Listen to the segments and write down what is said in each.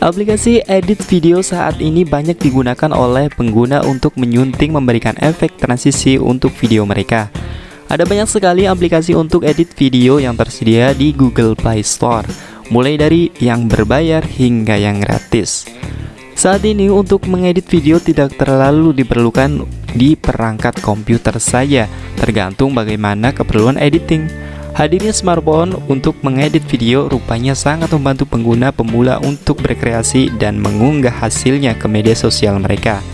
Aplikasi edit video saat ini banyak digunakan oleh pengguna untuk menyunting memberikan efek transisi untuk video mereka. Ada banyak sekali aplikasi untuk edit video yang tersedia di Google Play Store, mulai dari yang berbayar hingga yang gratis. Saat ini untuk mengedit video tidak terlalu diperlukan di perangkat komputer saja, tergantung bagaimana keperluan editing. Hadirnya smartphone untuk mengedit video rupanya sangat membantu pengguna pemula untuk berkreasi dan mengunggah hasilnya ke media sosial mereka.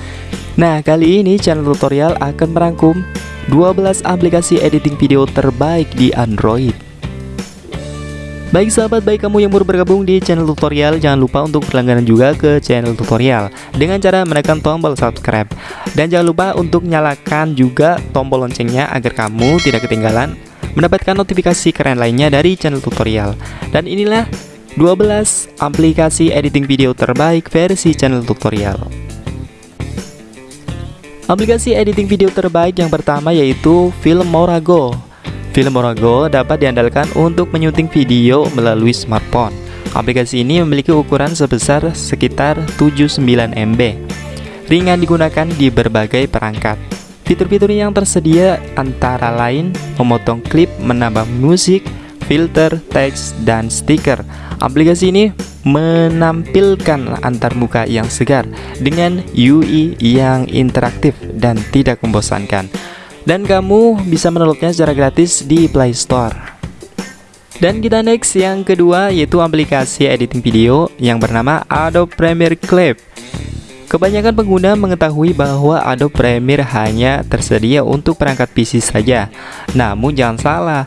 Nah, kali ini channel tutorial akan merangkum 12 aplikasi editing video terbaik di Android. Baik sahabat, baik kamu yang baru bergabung di channel tutorial, jangan lupa untuk berlangganan juga ke channel tutorial dengan cara menekan tombol subscribe. Dan jangan lupa untuk nyalakan juga tombol loncengnya agar kamu tidak ketinggalan mendapatkan notifikasi keren lainnya dari channel tutorial. Dan inilah 12 aplikasi editing video terbaik versi channel tutorial. Aplikasi editing video terbaik yang pertama yaitu Filmorago. Filmorago dapat diandalkan untuk menyunting video melalui smartphone. Aplikasi ini memiliki ukuran sebesar sekitar 79 MB. Ringan digunakan di berbagai perangkat. Fitur-fitur yang tersedia antara lain memotong klip, menambah musik, filter, teks, dan stiker. Aplikasi ini menampilkan antarmuka yang segar dengan UI yang interaktif dan tidak membosankan. Dan kamu bisa mendownloadnya secara gratis di Play Store. Dan kita next yang kedua yaitu aplikasi editing video yang bernama Adobe Premiere Clip. Kebanyakan pengguna mengetahui bahwa Adobe Premiere hanya tersedia untuk perangkat PC saja. Namun jangan salah,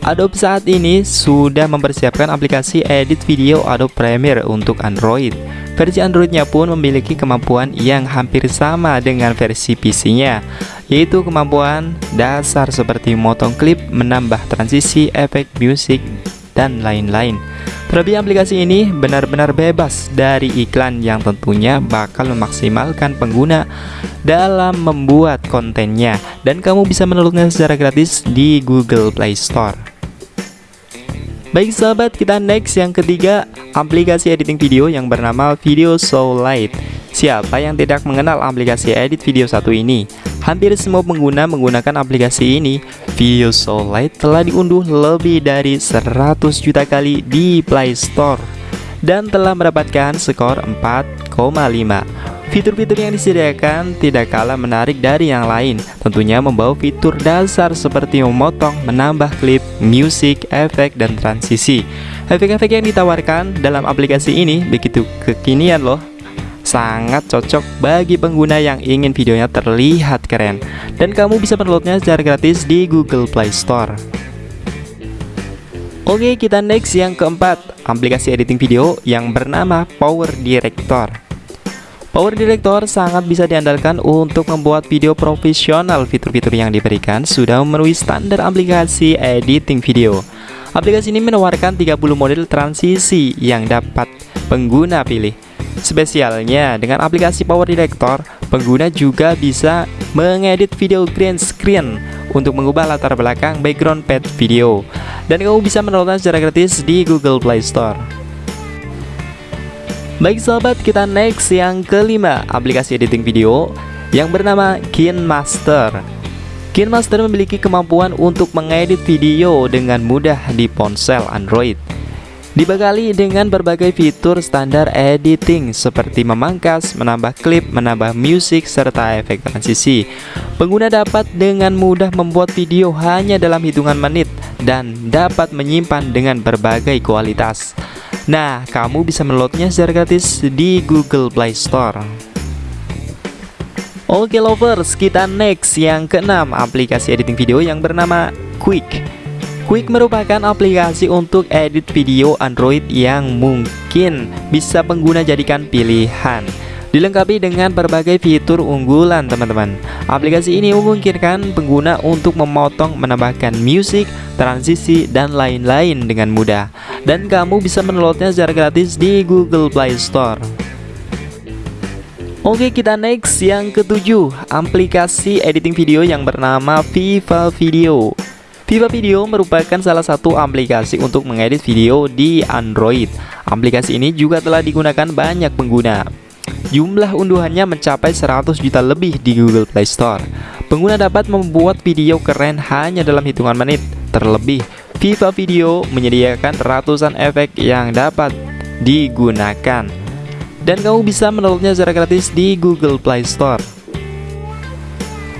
Adobe saat ini sudah mempersiapkan aplikasi edit video Adobe Premiere untuk Android. Versi Androidnya pun memiliki kemampuan yang hampir sama dengan versi PC-nya, yaitu kemampuan dasar seperti motong klip, menambah transisi, efek musik, dan lain-lain. Terlebih aplikasi ini benar-benar bebas dari iklan yang tentunya bakal memaksimalkan pengguna dalam membuat kontennya dan kamu bisa mendownloadnya secara gratis di Google Play Store. Baik sahabat, kita next yang ketiga, aplikasi editing video yang bernama Video So Light. Siapa yang tidak mengenal aplikasi edit video satu ini? Hampir semua pengguna menggunakan aplikasi ini. Video So Light telah diunduh lebih dari 100 juta kali di Play Store dan telah mendapatkan skor 4,5. Fitur-fitur yang disediakan tidak kalah menarik dari yang lain, tentunya membawa fitur dasar seperti memotong, menambah klip, musik, efek, dan transisi. Efek-efek yang ditawarkan dalam aplikasi ini begitu kekinian loh sangat cocok bagi pengguna yang ingin videonya terlihat keren dan kamu bisa mendownloadnya secara gratis di Google Play Store. Oke, kita next yang keempat, aplikasi editing video yang bernama Power Director. Power Director sangat bisa diandalkan untuk membuat video profesional. Fitur-fitur yang diberikan sudah memenuhi standar aplikasi editing video. Aplikasi ini menawarkan 30 model transisi yang dapat pengguna pilih Spesialnya, dengan aplikasi Power Director, pengguna juga bisa mengedit video green screen untuk mengubah latar belakang background pad video. Dan kamu bisa mendownloadnya secara gratis di Google Play Store. Baik sahabat, kita next yang kelima, aplikasi editing video yang bernama KineMaster. KineMaster memiliki kemampuan untuk mengedit video dengan mudah di ponsel Android. Dibekali dengan berbagai fitur standar editing seperti memangkas, menambah klip, menambah musik, serta efek transisi. Pengguna dapat dengan mudah membuat video hanya dalam hitungan menit dan dapat menyimpan dengan berbagai kualitas. Nah, kamu bisa meloadnya secara gratis di Google Play Store. Oke lovers, kita next yang keenam aplikasi editing video yang bernama Quick. Quick merupakan aplikasi untuk edit video Android yang mungkin bisa pengguna jadikan pilihan. Dilengkapi dengan berbagai fitur unggulan teman-teman. Aplikasi ini memungkinkan pengguna untuk memotong, menambahkan musik, transisi, dan lain-lain dengan mudah. Dan kamu bisa mendownloadnya secara gratis di Google Play Store. Oke kita next yang ketujuh Aplikasi editing video yang bernama Viva Video Viva Video merupakan salah satu aplikasi untuk mengedit video di Android. Aplikasi ini juga telah digunakan banyak pengguna. Jumlah unduhannya mencapai 100 juta lebih di Google Play Store. Pengguna dapat membuat video keren hanya dalam hitungan menit. Terlebih, Viva Video menyediakan ratusan efek yang dapat digunakan. Dan kamu bisa mendownloadnya secara gratis di Google Play Store.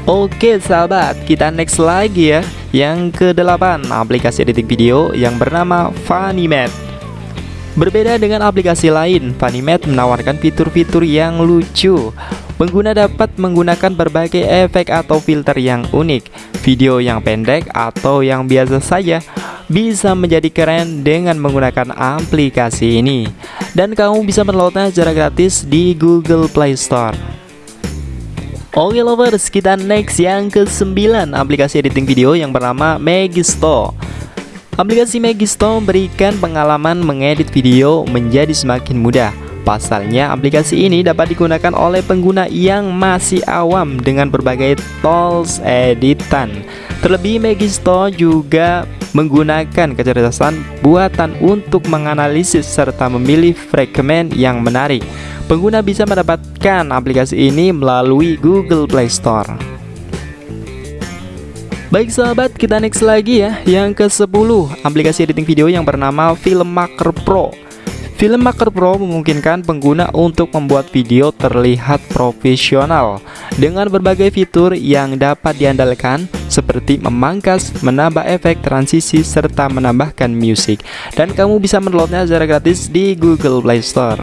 Oke sahabat, kita next lagi ya. Yang ke-8, aplikasi editing video yang bernama Funimate. Berbeda dengan aplikasi lain, Funimate menawarkan fitur-fitur yang lucu. Pengguna dapat menggunakan berbagai efek atau filter yang unik. Video yang pendek atau yang biasa saja bisa menjadi keren dengan menggunakan aplikasi ini. Dan kamu bisa mendownloadnya secara gratis di Google Play Store. Oke lovers, kita next yang ke-9 aplikasi editing video yang bernama Magisto. Aplikasi Magisto memberikan pengalaman mengedit video menjadi semakin mudah. Pasalnya, aplikasi ini dapat digunakan oleh pengguna yang masih awam dengan berbagai tools editan. Terlebih, Magisto juga menggunakan kecerdasan buatan untuk menganalisis serta memilih fragmen yang menarik. Pengguna bisa mendapatkan aplikasi ini melalui Google Play Store. Baik sahabat, kita next lagi ya Yang ke-10, aplikasi editing video yang bernama Filmmaker Pro Filmmaker Pro memungkinkan pengguna untuk membuat video terlihat profesional Dengan berbagai fitur yang dapat diandalkan Seperti memangkas, menambah efek transisi, serta menambahkan musik. Dan kamu bisa mendownloadnya secara gratis di Google Play Store.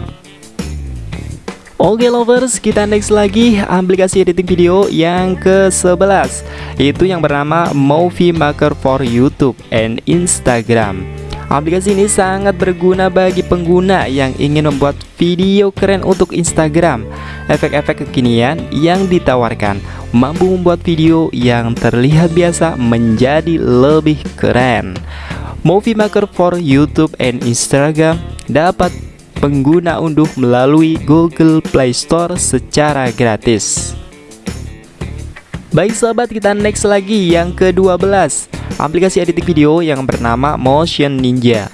Oke lovers, kita next lagi aplikasi editing video yang ke-11 Itu yang bernama Movie Maker for YouTube and Instagram Aplikasi ini sangat berguna bagi pengguna yang ingin membuat video keren untuk Instagram. Efek-efek kekinian yang ditawarkan mampu membuat video yang terlihat biasa menjadi lebih keren. Movie Maker for YouTube and Instagram dapat pengguna unduh melalui Google Play Store secara gratis. Baik sahabat, kita next lagi yang ke-12 Aplikasi editing video yang bernama Motion Ninja.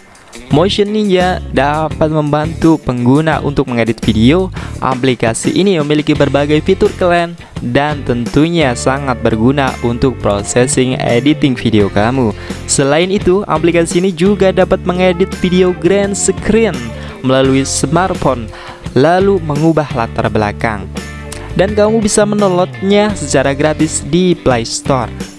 Motion Ninja dapat membantu pengguna untuk mengedit video. Aplikasi ini memiliki berbagai fitur keren Dan tentunya sangat berguna untuk processing editing video kamu. Selain itu, aplikasi ini juga dapat mengedit video grand screen melalui smartphone lalu mengubah latar belakang. Dan kamu bisa mendownloadnya secara gratis di Play Store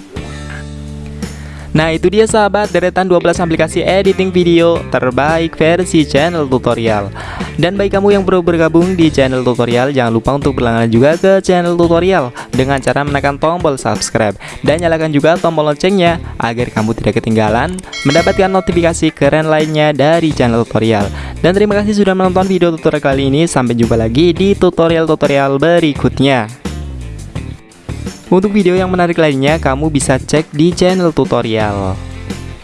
Nah itu dia sahabat. Deretan 12 aplikasi editing video terbaik versi channel tutorial. Dan bagi kamu yang baru bergabung di channel tutorial Jangan lupa untuk berlangganan juga ke channel tutorial Dengan cara menekan tombol subscribe Dan nyalakan juga tombol loncengnya Agar kamu tidak ketinggalan mendapatkan notifikasi keren lainnya dari channel tutorial. Dan terima kasih sudah menonton video tutorial kali ini. Sampai jumpa lagi di tutorial-tutorial berikutnya untuk video yang menarik lainnya, kamu bisa cek di channel tutorial.